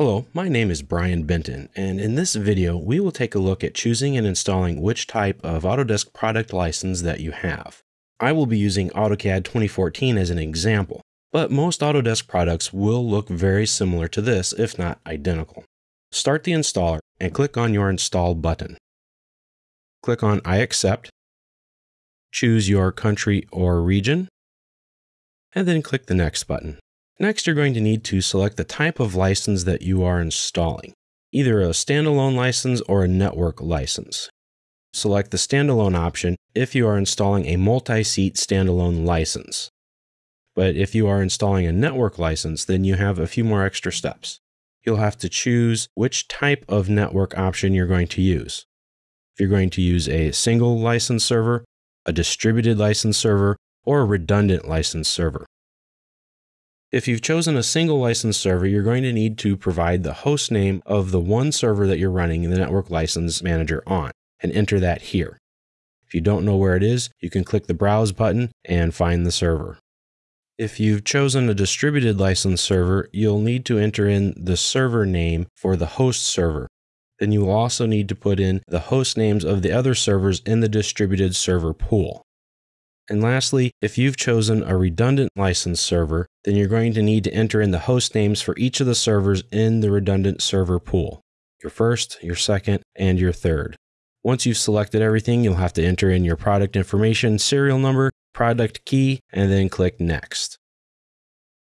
Hello, my name is Brian Benton, and in this video, we will take a look at choosing and installing which type of Autodesk product license that you have. I will be using AutoCAD 2014 as an example, but most Autodesk products will look very similar to this, if not identical. Start the installer and click on your Install button. Click on I accept, choose your country or region, and then click the Next button. Next, you're going to need to select the type of license that you are installing, either a standalone license or a network license. Select the standalone option if you are installing a multi-seat standalone license. But if you are installing a network license, then you have a few more extra steps. You'll have to choose which type of network option you're going to use. If you're going to use a single license server, a distributed license server, or a redundant license server. If you've chosen a single license server, you're going to need to provide the host name of the one server that you're running the network license manager on and enter that here. If you don't know where it is, you can click the browse button and find the server. If you've chosen a distributed license server, you'll need to enter in the server name for the host server. Then you will also need to put in the host names of the other servers in the distributed server pool. And lastly, if you've chosen a redundant license server, then you're going to need to enter in the host names for each of the servers in the redundant server pool your first, your second, and your third. Once you've selected everything, you'll have to enter in your product information, serial number, product key, and then click Next.